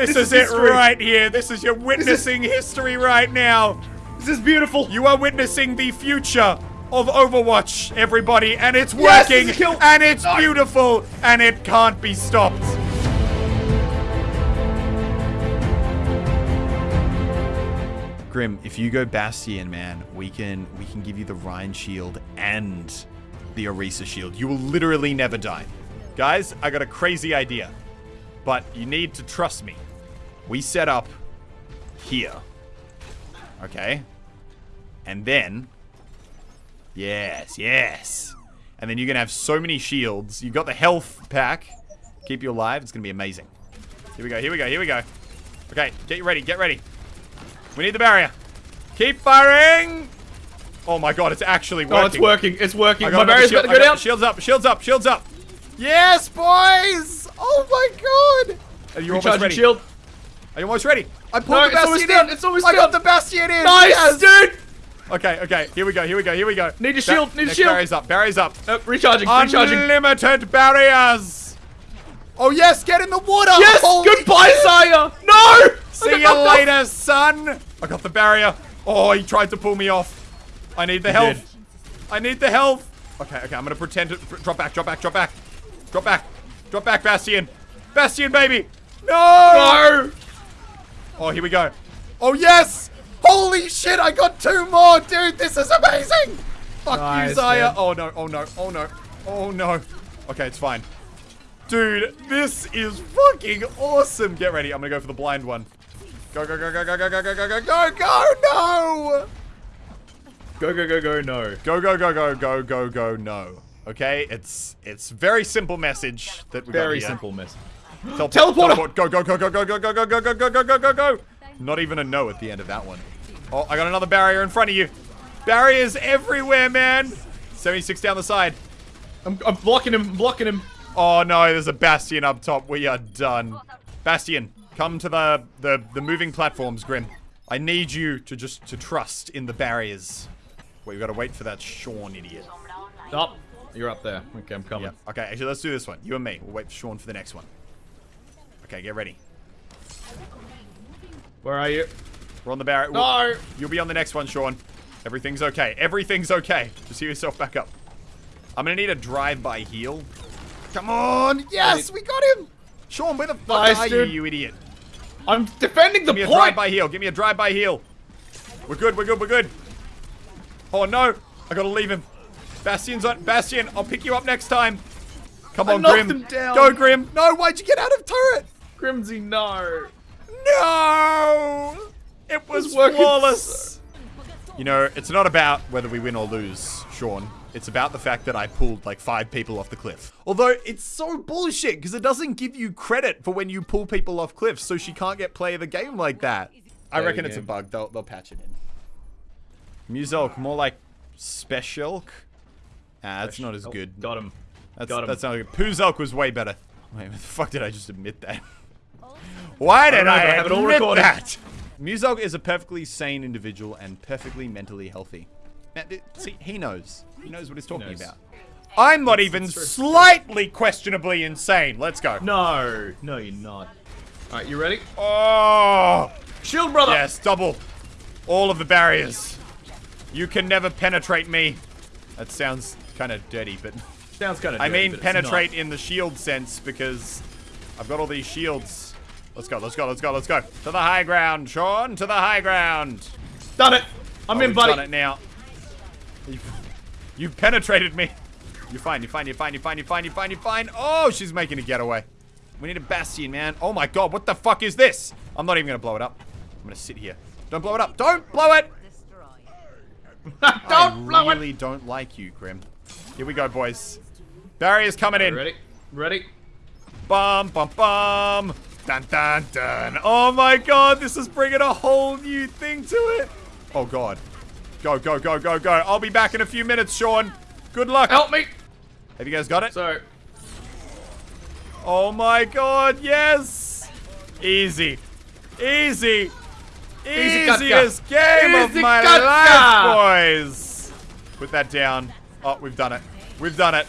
This, This is, is it right here. This is you're witnessing history right now. This is beautiful. You are witnessing the future of Overwatch, everybody, and it's Yes, working, this is and it's No. beautiful, and it can't be stopped. Grim, if you go Bastion, man, we can we can give you the Rein Shield and the Orisa Shield. You will literally never die. Guys, I got a crazy idea. But you need to trust me. We set up here. Okay? And then Yes, yes. And then you're gonna have so many shields. You've got the health pack. Keep you alive. It's gonna be amazing. Here we go, here we go, here we go. Okay, get you ready, get ready. We need the barrier. Keep firing! Oh my god, it's actually working. Oh, it's working. It's working. My barrier's shield- about to go down. Shields up, shields up, shields up. Yes, boys! Oh my god! Are you almost Recharging ready? shield. Are you almost ready? I pulled No, the it's Bastion almost in! done, it's almost I got the Bastion in! Nice, Yes! dude. Okay, okay, here we go, here we go, here we go. Need a shield, need a shield. Barriers up, barriers up. Uh, recharging. Recharging. Unlimited barriers! Oh yes, get in the water! Yes. Holy Goodbye, Zarya. No. See you later, son! I got the barrier. Oh, he tried to pull me off. I need the health. did. I need the health. Okay, okay, I'm gonna pretend to drop back, drop back, drop back. Drop back. Drop back, Bastion. Bastion, baby! No! No. Oh, here we go. Oh, yes! Holy shit, I got two more, dude! This is amazing! Fuck you, Zarya. man. Oh, no, oh, no, oh, no. Oh, no. Okay, it's fine. Dude, this is fucking awesome. Get ready. I'm gonna go for the blind one. Go, go, go, go, go, go, go, go, go, go, go, go, no! Go go go go no. Go, go, go, go, go, go, go, no. Okay, it's it's very simple message that we Very got here. simple miss. Teleport, Teleporter! teleport. Go, go, go, go, go, go, go, go, go, go, go, go, go, go, go. Not even a no at the end of that one. Oh, I got another barrier in front of you. Barriers everywhere, man. 76 down the side. I'm, I'm blocking him. I'm blocking him. Oh no, there's a Bastion up top. We are done. Bastion, come to the, the, the moving platforms, Grim. I need you to just to trust in the barriers. Wait, we gotta wait for that Sean idiot. Up. You're up there. Okay, I'm coming. Yeah. Okay, actually, let's do this one. You and me. We'll wait for Sean for the next one. Okay, get ready. Where are you? We're on the barrier. No. You'll be on the next one, Sean. Everything's okay. Everything's okay. Just heal yourself back up. I'm gonna need a drive-by heal. Come on! Yes, we got him! Sean, where the fuck Nice, are dude. you, you idiot? I'm defending the Give me a drive-by heal. Give me a drive-by heal. We're good. We're good. We're good. Oh no! I gotta leave him. Bastion's on. Bastion, I'll pick you up next time. Come I on, Grim. Go, Grim. No, why'd you get out of turret? Grimsy, no. No! It was It's working flawless. You know, it's not about whether we win or lose, Sean. It's about the fact that I pulled like five people off the cliff. Although it's so bullshit because it doesn't give you credit for when you pull people off cliffs, so she can't get play of the game like that. I reckon it's a bug. They'll, they'll patch it in. Muselk, more like Special K. Ah, that's not as Oh, good. Got him. That's, Got him. that's not good. Puzalk was way better. Wait, what the fuck did I just admit that? Why did don't I, I have it all recorded. that? Muselk is a perfectly sane individual and perfectly mentally healthy. Now, See, he knows. He knows what he's talking knows. about. I'm not even true. slightly questionably insane. Let's go. No. No, you're not. All right, you ready? Oh, Shield, brother. yes, double. All of the barriers. You can never penetrate me. That sounds kind of dirty, but Sounds kind of. I mean penetrate in the shield sense because I've got all these shields. Let's go, let's go, let's go, let's go. To the high ground, Sean, to the high ground. Done it. I'm Oh, in, buddy. done it now. You've, you've penetrated me. You're fine, you're fine, you're fine, you're fine, you're fine, you're fine, you're fine. Oh, she's making a getaway. We need a bastion, man. Oh my god, what the fuck is this? I'm not even gonna blow it up. I'm gonna sit here. Don't blow it up. Don't blow it! Don't I blow it. really don't like you, Grim. Here we go, boys. Barrier's coming in. Ready? Ready? Bum, bum, bum. Dun, dun, dun. Oh my god, this is bringing a whole new thing to it. Oh god. Go, go, go, go, go. I'll be back in a few minutes, Sean. Good luck. Help me. Have you guys got it? So, Oh my god, yes. Easy. Easy. Easy, Easiest game of my life, boys. Put that down. Oh, we've done it. We've done it.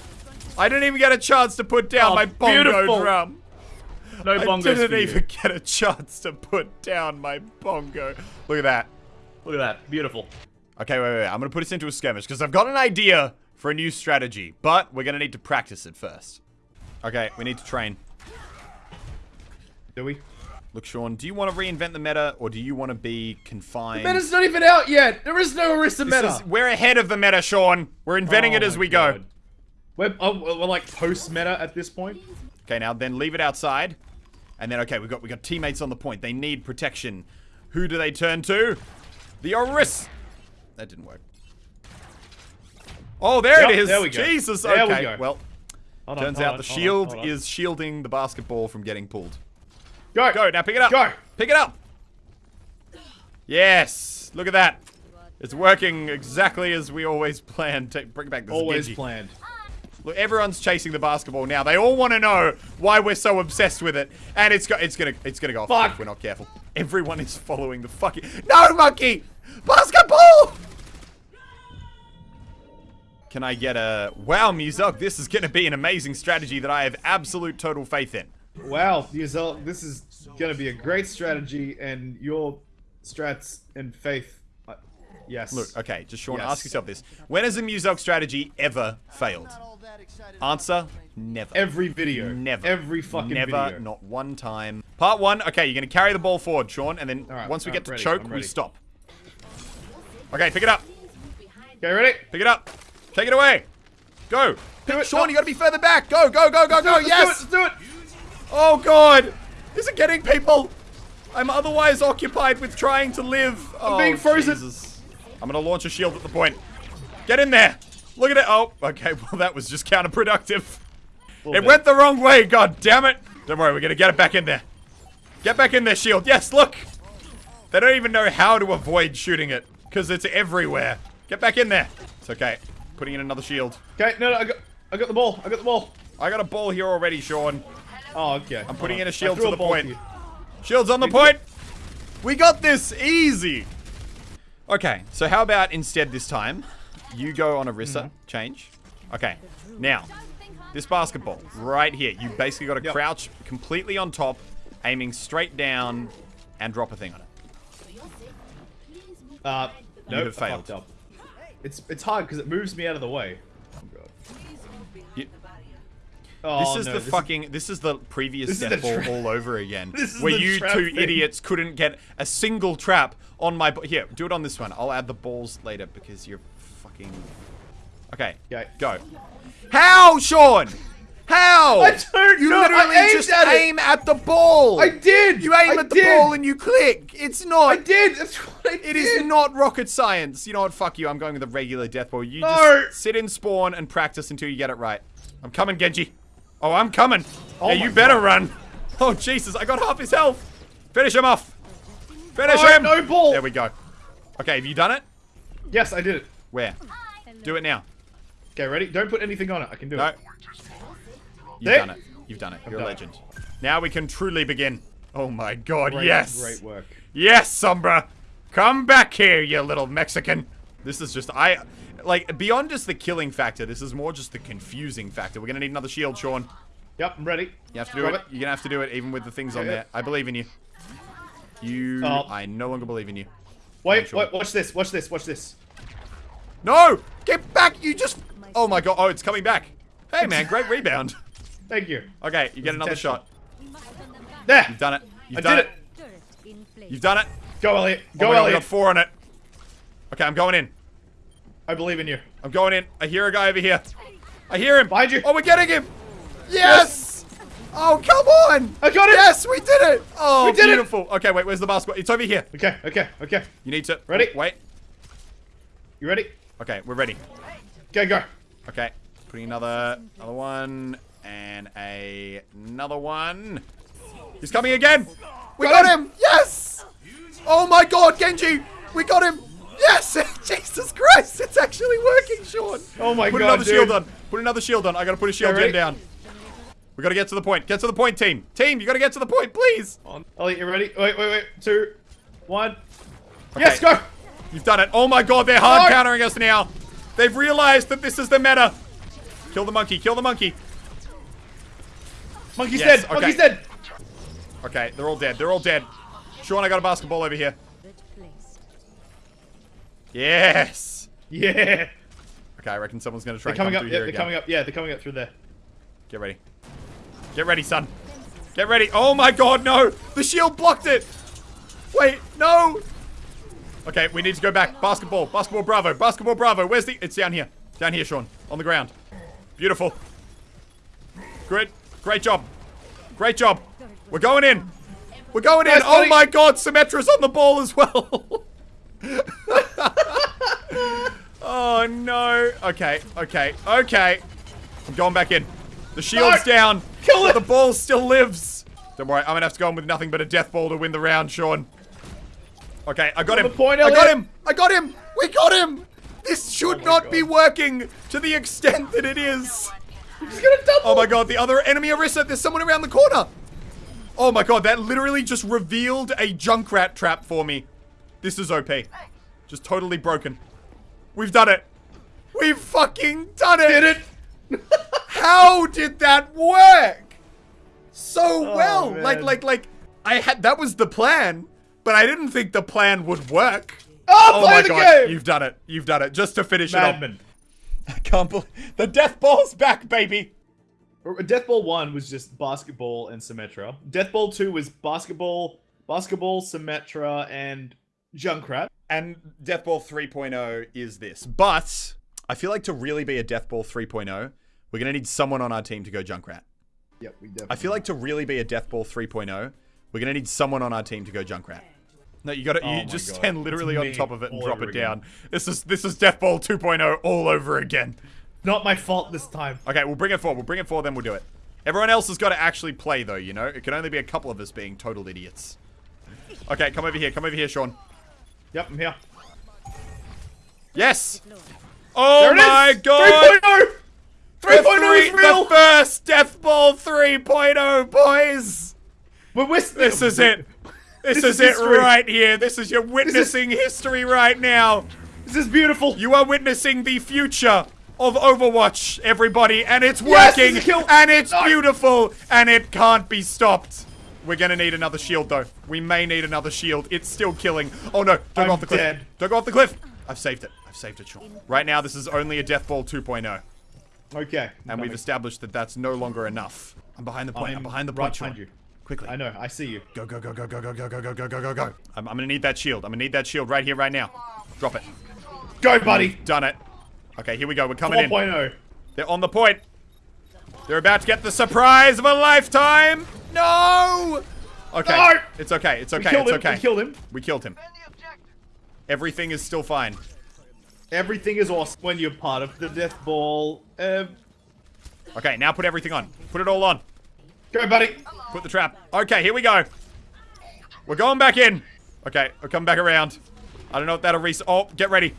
I didn't even get a chance to put down Oh, my bongo beautiful. drum. No I didn't for you. even get a chance to put down my bongo. Look at that. Look at that. Beautiful. Okay, wait, wait, wait. I'm gonna put this into a skirmish because I've got an idea for a new strategy, but we're gonna need to practice it first. Okay, we need to train. Do we? Look, Sean, do you want to reinvent the meta or do you want to be confined? The Meta's not even out yet. There is no Orisa This meta. is- we're ahead of the meta, Sean. We're inventing Oh it as my we go. We're, oh, we're like post meta at this point. Okay, now then leave it outside. And then okay, we've got we got teammates on the point. They need protection. Who do they turn to? The Oris. That didn't work. Oh, there it Yep, is. there we go. Jesus. There we go. Well, Hold on, turns hold out on, the hold on, shield hold on. is shielding the basketball from getting pulled. go Go, now pick it up. Go. Pick it up. Yes. Look at that. It's working exactly as we always planned. Take, bring back this Always Genji. planned. Look, everyone's chasing the basketball now. They all want to know why we're so obsessed with it, and it's go it's gonna it's gonna go off Fuck. if we're not careful. Everyone is following the fucking no monkey basketball. Can I get a wow, Muselk? This is gonna be an amazing strategy that I have absolute total faith in. Wow, Yuzel, this is gonna be a great strategy, and your strats and faith. Yes. Look, okay, just Sean, Yes. ask yourself this: When has a Muselk strategy ever failed? Answer: Never. Every video. Never. Every fucking Never, video. not one time. Part one, okay, you're going to carry the ball forward, Sean, and then Alright, once we alright, get to ready, choke, we stop. Okay, pick it up. Okay, ready? Pick it up. Take it away. Go. Do it. Sean, No. you got to be further back. Go, go, go, go, go. Let's Yes. do it. Let's do it. Oh, God. Is it getting people? I'm otherwise occupied with trying to live. I'm being oh, frozen. Jesus. I'm going to launch a shield at the point. Get in there. Look at it. Oh, okay. Well, that was just counterproductive. It bit. went the wrong way, god damn it! Don't worry, we're gonna get it back in there. Get back in there, shield. Yes, look! They don't even know how to avoid shooting it, because it's everywhere. Get back in there. It's okay. Putting in another shield. Okay, no, no, I got, I got the ball. I got the ball. I got a ball here already, Sean. Oh, okay. I'm putting in a shield to the point. you. Shield's on the point! We got this! Easy! Okay, so how about instead this time, you go on Orisa, Mm-hmm. change. Okay, now, this basketball, right here, you basically got to Yep. crouch completely on top, aiming straight down, and drop a thing on it. Uh, You nope, have failed. up. It's it's hard because it moves me out of the way. Oh god. You- Oh, This is no, the this fucking. This is the previous This is death the ball trap. all over again. This is where the you two thing. idiots couldn't get a single trap on my. Here, do it on this one. I'll add the balls later because you're fucking. Okay. Okay. Go. How, Sean? How? I don't You know, I literally aimed just at it. aim at the ball. I did. You aim I at the did. ball and you click. It's not. I did. That's what I It did. is not rocket science. You know what? Fuck you. I'm going with a regular death ball. You No. just sit in spawn and practice until you get it right. I'm coming, Genji. Oh, I'm coming. Oh yeah, you better God. run. Oh, Jesus. I got half his health. Finish him off. Finish No, him. no ball. There we go. Okay, have you done it? Yes, I did it. Where? Do it now. Okay, ready? Don't put anything on it. I can do No. it. You've There. done it. You've done it. You're a done it. legend. Now we can truly begin. Oh my god, Great, yes. Great work. Yes, Sombra! Come back here, you little Mexican! This is just, I, like, beyond just the killing factor, this is more just the confusing factor. We're gonna need another shield, Sean. Yep, I'm ready. You have to do it. You're gonna have to do it even with the things on Yeah. there. I believe in you. You, Oh. I no longer believe in you. Wait, sure. wait, watch this. Watch this. Watch this. No! Get back! You just, oh my god, oh, it's coming back. Hey man, great rebound. Thank you. Okay, you get another shot. There. You've done it. You've I done did it. it. You've done it. Go, Elliot. Oh Go, we Elliot. got four on it. Okay, I'm going in. I believe in you. I'm going in. I hear a guy over here. I hear him. Behind you. Oh, we're getting him. Yes. Oh, come on. I got it. Yes, we did it. Oh, We did it. beautiful. Okay, wait, where's the basketball? It's over here. Okay, okay, okay. You need to. Ready? Wait. You ready? Okay, we're ready. Okay, go. Okay, putting another, another one and a, another one. He's coming again. We Got got, him. him. Yes. Oh my God, Genji. We got him. Yes. Jesus Christ, it's actually working, Sean. Oh my Put God, Put another dude. shield on. Put another shield on. I gotta put a shield Okay, gen down. We gotta get to the point. Get to the point, team. Team, you gotta get to the point, please. On. Elliot, you ready? Wait, wait, wait. Two, one. Yes, go. You've done it. Oh my god, they're hard No. countering us now. They've realized that this is the meta. Kill the monkey. Kill the monkey. Monkey's Yes, dead. okay. Monkey's dead. Okay, they're all dead. They're all dead. Sean, I got a basketball over here. Yes. Yeah. Okay, I reckon someone's gonna try They're and coming come up. Yeah, here they're again. coming up. Yeah, they're coming up through there. Get ready. Get ready, son. Get ready. Oh my god, no! The shield blocked it! Wait, no! Okay, we need to go back. Basketball. Basketball Bravo. Basketball Bravo. Where's the... It's down here. Down here, Sean. On the ground. Beautiful. Great. Great job. Great job. We're going in. We're going in. Oh my god, Symmetra's on the ball as well. oh no. Okay, okay, okay. I'm going back in. The shield's No. down. Kill it. The ball still lives. Don't worry, I'm gonna have to go in with nothing but a death ball to win the round, Sean. Okay, I got On him. point, I got him. I got him. We got him. This should oh my not God. be working to the extent that it is. He's gonna double. Oh my god, the other enemy Orisa, there's someone around the corner. Oh my god, that literally just revealed a Junkrat trap for me. This is OP. Just totally broken. We've done it. We've fucking done it. Did it? How did that work? So oh, well. man. Like, like, like, I had, that was the plan, but I didn't think the plan would work. Oh, Oh play my the god, game. you've done it. You've done it. Just to finish Madman. it off. I can't believe, the death ball's back, baby. Uh, death Ball 1 was just basketball and Symmetra. Death Ball 2 was basketball, basketball, Symmetra, and Junkrat. And Death Ball 3.0 is this. But I feel like to really be a Death Ball 3.0, we're going to need someone on our team to go Junkrat. Yep, we definitely. I feel like to really be a Death Ball 3.0, we're going to need someone on our team to go Junkrat. No, you got to Oh you my just God. stand literally on top of it and all drop over it again. down. This is this is Death Ball 2.0 all over again. Not my fault this time. Okay, we'll bring it forward. We'll bring it forward, then we'll do it. Everyone else has got to actually play, though, you know? It can only be a couple of us being total idiots. Okay, come over here. Come over here, Sean. Yep, I'm here. Yes! Oh is! my god! 3.0! 3.0 is three- real! The first Death Ball 3.0, boys! But we're This is it. This, This is, is it right here. This is your witnessing history right now. This is beautiful. You are witnessing the future of Overwatch, everybody, and it's working, is kill- and it's No. beautiful, and it can't be stopped. We're gonna need another shield, though. We may need another shield. It's still killing. Oh no! Don't I'm go off the cliff. dead. Don't go off the cliff. I've saved it. I've saved it, Sean. Right now, this is only a Death Ball 2.0, Okay. and we've established that that's no longer enough. I'm behind the point. I'm, I'm behind the right point, Sean. behind you. Quickly. I know, I see you. Go, go, go, go, go, go, go, go, go, go, go, go, go. I'm, I'm gonna need that shield. I'm gonna need that shield right here, right now. Drop it. Go, buddy! Done it. Okay, here we go. We're coming in. 4.0. They're on the point. They're about to get the surprise of a lifetime. No. Okay. No! It's okay. It's We okay. killed It's him. okay. We killed him. We killed him. Everything is still fine. Everything is awesome when you're part of the Death Ball. Um, Okay, now put everything on. Put it all on. go, buddy! Put the trap. Okay, here we go. We're going back in. Okay, we're coming back around. I don't know if that'll reset. Oh, get ready.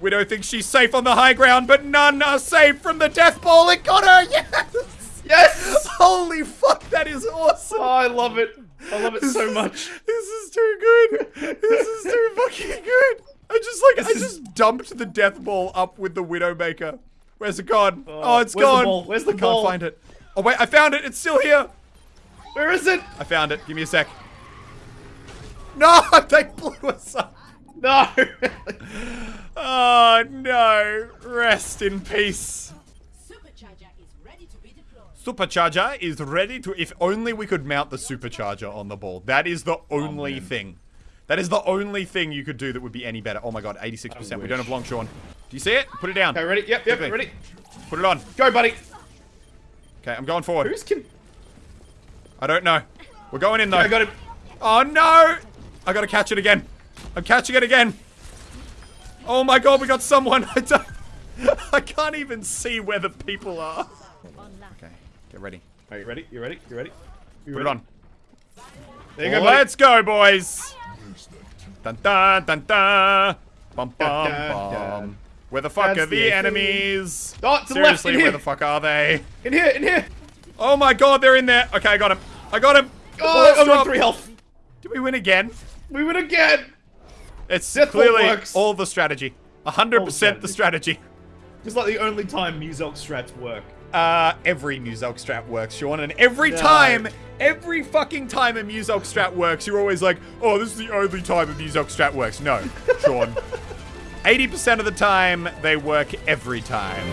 Widow thinks she's safe on the high ground, but none are safe from the death ball. It got her. Yes. Yes! Holy fuck, that is awesome. Oh, I love it. I love it so much. This is too good. This is too fucking good. I just like I This is- just dumped the death ball up with the Widowmaker. Where's it gone? Oh, oh it's where's the gone. ball? Where's the I ball? Can't find it. Oh wait, I found it. It's still here. Where is it? I found it. Give me a sec. No, they blew us up. No! Oh no. Rest in peace. Supercharger is ready to be deployed. Supercharger is ready to. If only we could mount the supercharger on the ball. That is the only man. thing. That is the only thing you could do that would be any better. Oh my god, 86%. We don't have long, Sean. Do you see it? Put it down. okay, ready? Yep, yep, ready. Put it on. Go, buddy! Okay, I'm going forward. Who's can. I don't know. We're going in though. I got him. Oh no! I gotta catch it again. I'm catching it again. Oh my god, we got someone. I don't. I can't even see where the people are. Okay, get ready. Are you ready? You ready? You ready? You Put it on. There you go, buddy. Let's go, boys. Dun dun dun dun. Bum bum bum. Where the fuck That's are the, the enemies? Oh, to the left, Seriously, where here. the fuck are they? In here, in here! Oh my god, they're in there. Okay, I got him. I got him. Oh, bullets I'm on three health. Did we win again? We win again! It's Death clearly works. all the strategy. 100% the strategy. It's like the only time Muselk strats work. Uh, every Muselk strat works, Sean, and every No. time, every fucking time a Muselk strat works, you're always like, oh, this is the only time a Muselk strat works. No, Sean. 80% of the time, they work every time.